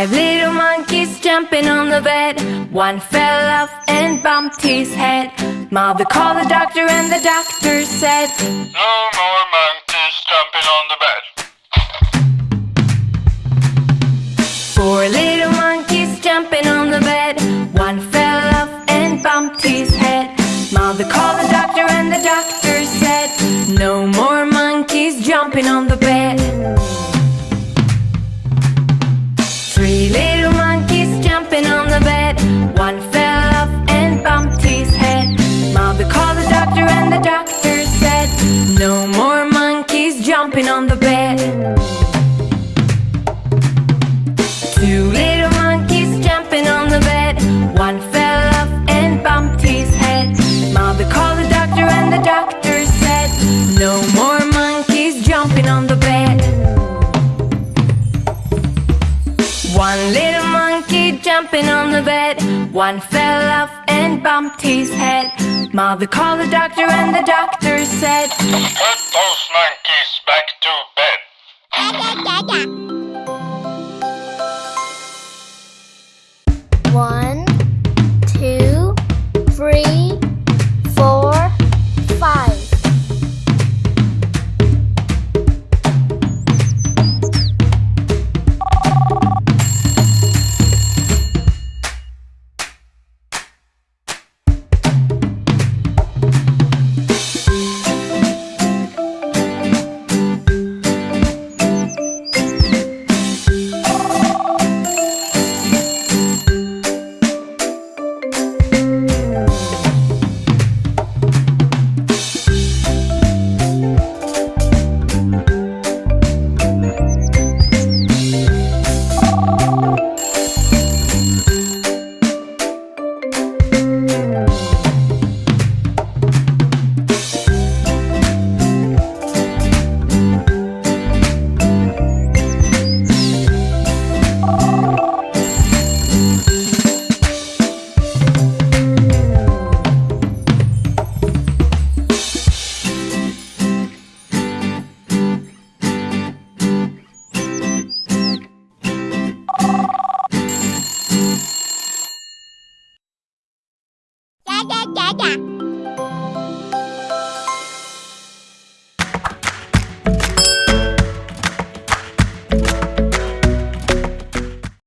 Five little monkeys jumping on the bed. One fell off and bumped his head. Mother called the doctor and the doctor said No more monkeys jumping on the bed. Four little monkeys jumping on the bed. One fell off and bumped his head. Mother called the doctor and the doctor said No more monkeys jumping on the bed. No more monkeys jumping on the bed. Two little monkeys jumping on the bed. One fell off and bumped his head. Mother called the doctor and the doctor said, No more monkeys jumping on the bed. One little monkey jumping on the bed. One fell off and bumped his head. Mother called the doctor and the doctor said, Put those monkeys back to bed. One, Chào!